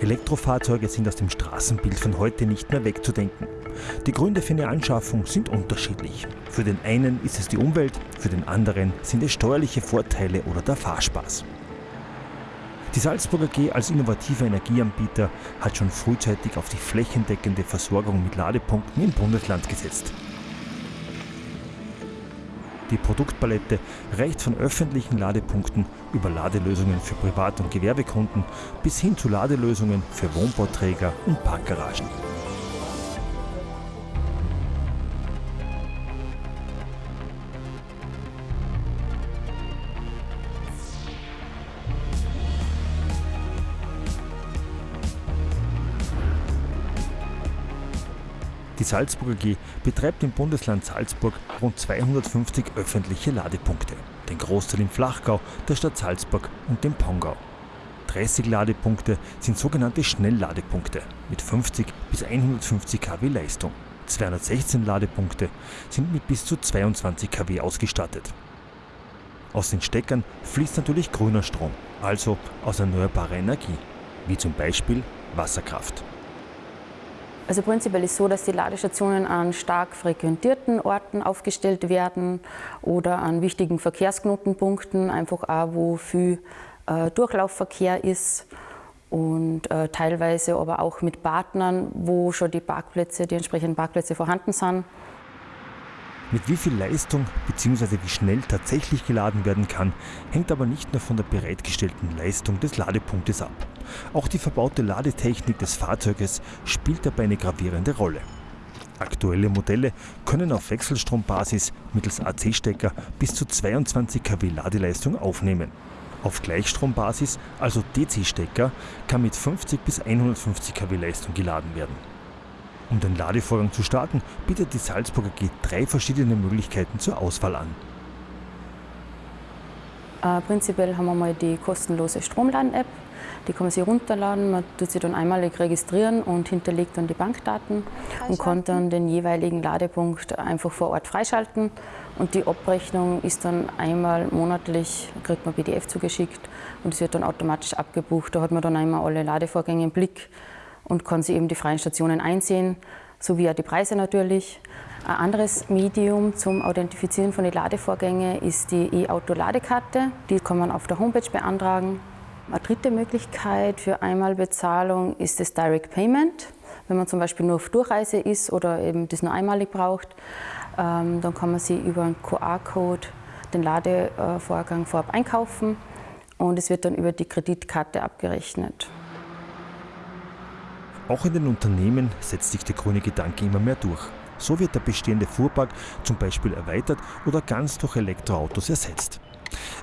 Elektrofahrzeuge sind aus dem Straßenbild von heute nicht mehr wegzudenken. Die Gründe für eine Anschaffung sind unterschiedlich. Für den einen ist es die Umwelt, für den anderen sind es steuerliche Vorteile oder der Fahrspaß. Die Salzburger G als innovativer Energieanbieter hat schon frühzeitig auf die flächendeckende Versorgung mit Ladepunkten im Bundesland gesetzt. Die Produktpalette reicht von öffentlichen Ladepunkten über Ladelösungen für Privat- und Gewerbekunden bis hin zu Ladelösungen für Wohnbauträger und Parkgaragen. Salzburger G betreibt im Bundesland Salzburg rund 250 öffentliche Ladepunkte, den Großteil im Flachgau, der Stadt Salzburg und dem Pongau. 30 Ladepunkte sind sogenannte Schnellladepunkte mit 50 bis 150 kW Leistung. 216 Ladepunkte sind mit bis zu 22 kW ausgestattet. Aus den Steckern fließt natürlich grüner Strom, also aus erneuerbarer Energie, wie zum Beispiel Wasserkraft. Also prinzipiell ist es so, dass die Ladestationen an stark frequentierten Orten aufgestellt werden oder an wichtigen Verkehrsknotenpunkten, einfach auch wo viel äh, Durchlaufverkehr ist und äh, teilweise aber auch mit Partnern, wo schon die Parkplätze, die entsprechenden Parkplätze vorhanden sind. Mit wie viel Leistung bzw. wie schnell tatsächlich geladen werden kann, hängt aber nicht nur von der bereitgestellten Leistung des Ladepunktes ab. Auch die verbaute Ladetechnik des Fahrzeuges spielt dabei eine gravierende Rolle. Aktuelle Modelle können auf Wechselstrombasis mittels AC-Stecker bis zu 22 kW Ladeleistung aufnehmen. Auf Gleichstrombasis, also DC-Stecker, kann mit 50 bis 150 kW Leistung geladen werden. Um den Ladevorgang zu starten, bietet die Salzburger G drei verschiedene Möglichkeiten zur Auswahl an. Äh, prinzipiell haben wir mal die kostenlose Stromladen-App. Die kann man sich runterladen, man tut sich dann einmalig registrieren und hinterlegt dann die Bankdaten und kann dann den jeweiligen Ladepunkt einfach vor Ort freischalten. Und die Abrechnung ist dann einmal monatlich, kriegt man PDF zugeschickt und es wird dann automatisch abgebucht. Da hat man dann einmal alle Ladevorgänge im Blick und kann sich eben die freien Stationen einsehen, sowie auch die Preise natürlich. Ein anderes Medium zum Authentifizieren von den Ladevorgängen ist die E-Auto-Ladekarte. Die kann man auf der Homepage beantragen. Eine dritte Möglichkeit für Einmalbezahlung ist das Direct Payment. Wenn man zum Beispiel nur auf Durchreise ist oder eben das nur einmalig braucht, ähm, dann kann man sich über einen QR-Code den Ladevorgang vorab einkaufen und es wird dann über die Kreditkarte abgerechnet. Auch in den Unternehmen setzt sich der grüne Gedanke immer mehr durch. So wird der bestehende Fuhrpark zum Beispiel erweitert oder ganz durch Elektroautos ersetzt.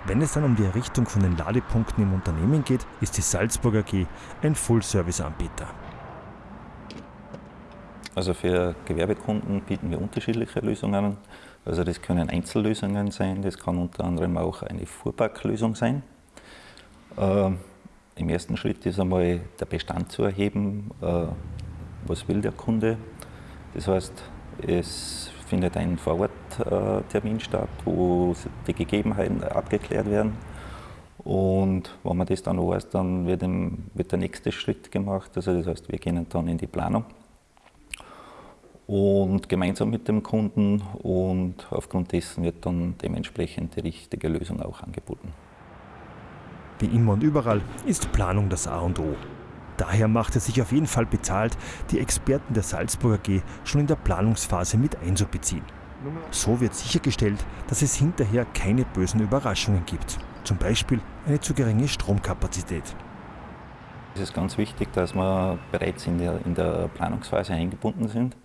Wenn es dann um die Errichtung von den Ladepunkten im Unternehmen geht, ist die Salzburger AG ein Full-Service-Anbieter. Also für Gewerbekunden bieten wir unterschiedliche Lösungen an. Also das können Einzellösungen sein, das kann unter anderem auch eine Fuhrparklösung sein. Ähm, im ersten Schritt ist einmal der Bestand zu erheben, äh, was will der Kunde. Das heißt, es findet ein Vororttermin statt, wo die Gegebenheiten abgeklärt werden. Und wenn man das dann weiß, dann wird, wird der nächste Schritt gemacht. Also das heißt, wir gehen dann in die Planung und gemeinsam mit dem Kunden und aufgrund dessen wird dann dementsprechend die richtige Lösung auch angeboten. Wie immer und überall ist Planung das A und O. Daher macht es sich auf jeden Fall bezahlt, die Experten der Salzburger G schon in der Planungsphase mit einzubeziehen. So wird sichergestellt, dass es hinterher keine bösen Überraschungen gibt. Zum Beispiel eine zu geringe Stromkapazität. Es ist ganz wichtig, dass wir bereits in der, in der Planungsphase eingebunden sind,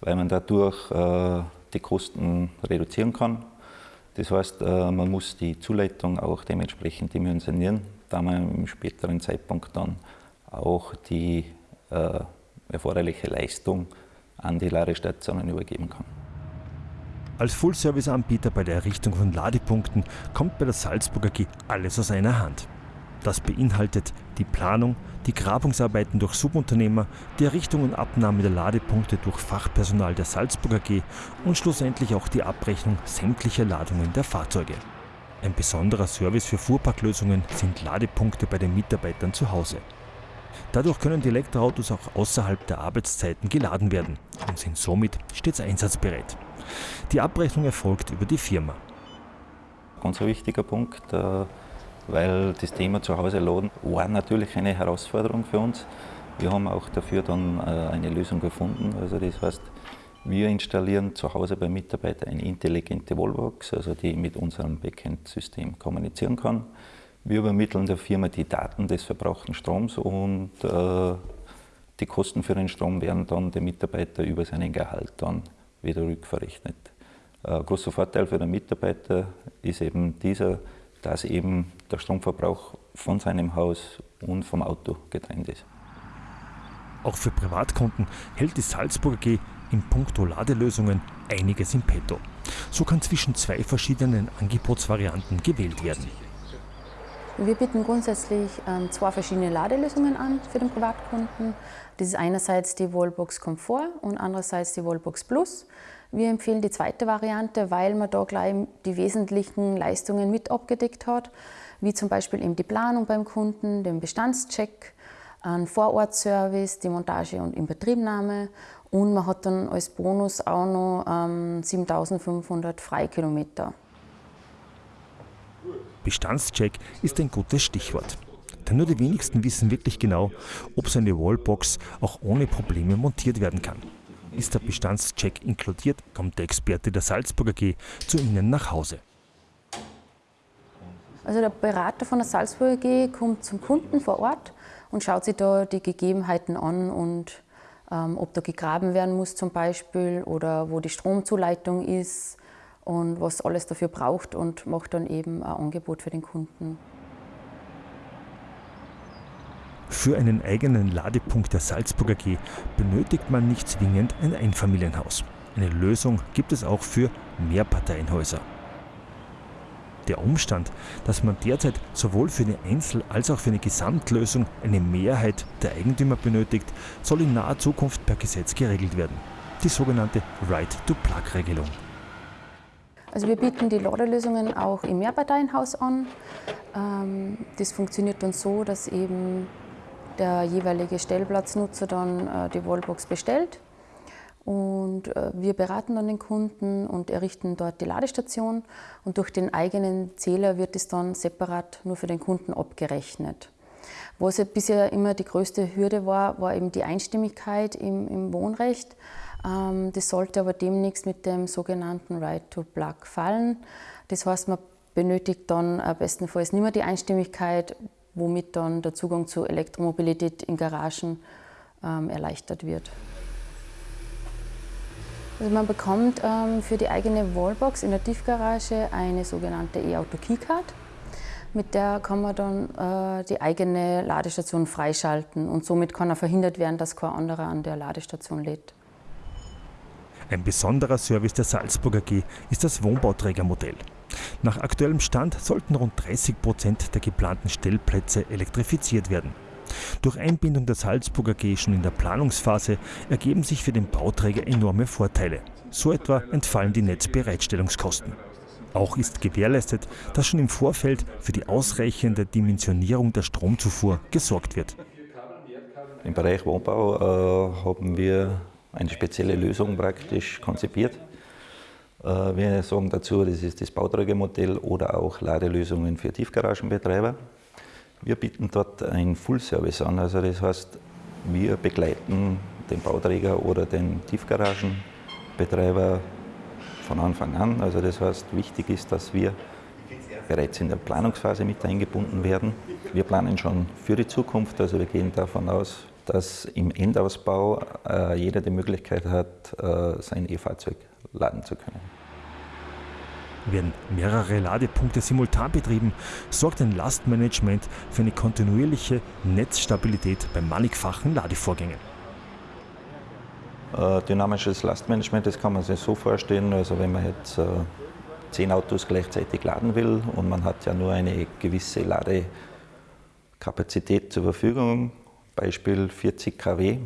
weil man dadurch äh, die Kosten reduzieren kann das heißt, äh, man muss die Zuleitung auch dementsprechend dimensionieren, da man im späteren Zeitpunkt dann auch die äh, erforderliche Leistung an die Ladestationen übergeben kann. Als Full-Service-Anbieter bei der Errichtung von Ladepunkten kommt bei der Salzburger G alles aus einer Hand. Das beinhaltet die Planung, die Grabungsarbeiten durch Subunternehmer, die Errichtung und Abnahme der Ladepunkte durch Fachpersonal der Salzburger G und schlussendlich auch die Abrechnung sämtlicher Ladungen der Fahrzeuge. Ein besonderer Service für Fuhrparklösungen sind Ladepunkte bei den Mitarbeitern zu Hause. Dadurch können die Elektroautos auch außerhalb der Arbeitszeiten geladen werden und sind somit stets einsatzbereit. Die Abrechnung erfolgt über die Firma. Ganz ein wichtiger Punkt, äh, weil das Thema zu Hause laden war natürlich eine Herausforderung für uns. Wir haben auch dafür dann äh, eine Lösung gefunden. Also das heißt, wir installieren zu Hause beim Mitarbeiter eine intelligente Wallbox, also die mit unserem Backend-System kommunizieren kann. Wir übermitteln der Firma die Daten des verbrauchten Stroms und äh, die Kosten für den Strom werden dann dem Mitarbeiter über seinen Gehalt dann wieder rückverrechnet. Ein großer Vorteil für den Mitarbeiter ist eben dieser, dass eben der Stromverbrauch von seinem Haus und vom Auto getrennt ist. Auch für Privatkunden hält die Salzburger G in puncto Ladelösungen einiges im Petto. So kann zwischen zwei verschiedenen Angebotsvarianten gewählt werden. Wir bieten grundsätzlich ähm, zwei verschiedene Ladelösungen an für den Privatkunden. Das ist einerseits die Wallbox Komfort und andererseits die Wallbox Plus. Wir empfehlen die zweite Variante, weil man da gleich die wesentlichen Leistungen mit abgedeckt hat, wie zum Beispiel eben die Planung beim Kunden, den Bestandscheck, einen Vorortservice, die Montage und Inbetriebnahme und man hat dann als Bonus auch noch ähm, 7500 Freikilometer. Bestandscheck ist ein gutes Stichwort. Denn nur die wenigsten wissen wirklich genau, ob so eine Wallbox auch ohne Probleme montiert werden kann. Ist der Bestandscheck inkludiert, kommt der Experte der Salzburger G zu Ihnen nach Hause. Also der Berater von der Salzburger G kommt zum Kunden vor Ort und schaut sich da die Gegebenheiten an und ähm, ob da gegraben werden muss zum Beispiel oder wo die Stromzuleitung ist und was alles dafür braucht und macht dann eben ein Angebot für den Kunden. Für einen eigenen Ladepunkt der Salzburger G benötigt man nicht zwingend ein Einfamilienhaus. Eine Lösung gibt es auch für Mehrparteienhäuser. Der Umstand, dass man derzeit sowohl für eine Einzel- als auch für eine Gesamtlösung eine Mehrheit der Eigentümer benötigt, soll in naher Zukunft per Gesetz geregelt werden. Die sogenannte Right-to-Plug-Regelung. Also wir bieten die Ladelösungen auch im Mehrparteienhaus an. Ähm, das funktioniert dann so, dass eben der jeweilige Stellplatznutzer dann äh, die Wallbox bestellt und äh, wir beraten dann den Kunden und errichten dort die Ladestation und durch den eigenen Zähler wird es dann separat nur für den Kunden abgerechnet. Was ja bisher immer die größte Hürde war, war eben die Einstimmigkeit im, im Wohnrecht. Ähm, das sollte aber demnächst mit dem sogenannten Right to Plug fallen. Das heißt, man benötigt dann äh, bestenfalls nicht mehr die Einstimmigkeit, womit dann der Zugang zur Elektromobilität in Garagen ähm, erleichtert wird. Also man bekommt ähm, für die eigene Wallbox in der Tiefgarage eine sogenannte E-Auto Keycard. Mit der kann man dann äh, die eigene Ladestation freischalten und somit kann auch verhindert werden, dass kein anderer an der Ladestation lädt. Ein besonderer Service der Salzburger G ist das Wohnbauträgermodell. Nach aktuellem Stand sollten rund 30 Prozent der geplanten Stellplätze elektrifiziert werden. Durch Einbindung der Salzburger G schon in der Planungsphase ergeben sich für den Bauträger enorme Vorteile. So etwa entfallen die Netzbereitstellungskosten. Auch ist gewährleistet, dass schon im Vorfeld für die ausreichende Dimensionierung der Stromzufuhr gesorgt wird. Im Bereich Wohnbau äh, haben wir eine spezielle Lösung praktisch konzipiert. Äh, wir sagen dazu, das ist das Bauträgermodell oder auch Ladelösungen für Tiefgaragenbetreiber. Wir bieten dort ein Full-Service an, also das heißt, wir begleiten den Bauträger oder den Tiefgaragenbetreiber von Anfang an. Also das heißt, wichtig ist, dass wir bereits in der Planungsphase mit eingebunden werden. Wir planen schon für die Zukunft, also wir gehen davon aus, dass im Endausbau äh, jeder die Möglichkeit hat, äh, sein E-Fahrzeug laden zu können. Werden mehrere Ladepunkte simultan betrieben, sorgt ein Lastmanagement für eine kontinuierliche Netzstabilität bei mannigfachen Ladevorgängen. Äh, dynamisches Lastmanagement, das kann man sich so vorstellen, also wenn man jetzt äh, zehn Autos gleichzeitig laden will und man hat ja nur eine gewisse Ladekapazität zur Verfügung, Beispiel 40 kW,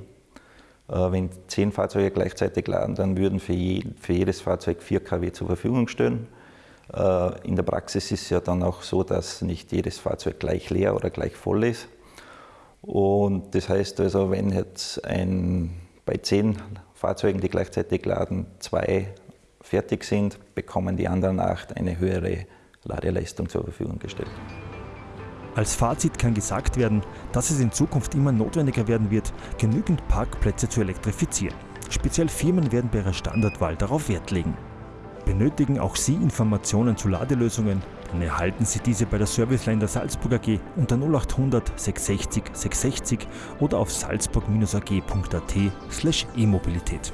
äh, wenn zehn Fahrzeuge gleichzeitig laden, dann würden für, je, für jedes Fahrzeug 4 kW zur Verfügung stehen. Äh, in der Praxis ist es ja dann auch so, dass nicht jedes Fahrzeug gleich leer oder gleich voll ist. Und das heißt also, wenn jetzt ein, bei zehn Fahrzeugen, die gleichzeitig laden, zwei fertig sind, bekommen die anderen acht eine höhere Ladeleistung zur Verfügung gestellt. Als Fazit kann gesagt werden, dass es in Zukunft immer notwendiger werden wird, genügend Parkplätze zu elektrifizieren. Speziell Firmen werden bei ihrer Standardwahl darauf Wert legen. Benötigen auch Sie Informationen zu Ladelösungen? Dann erhalten Sie diese bei der Serviceline der Salzburg AG unter 0800 660 660 oder auf salzburg-ag.at/e-Mobilität.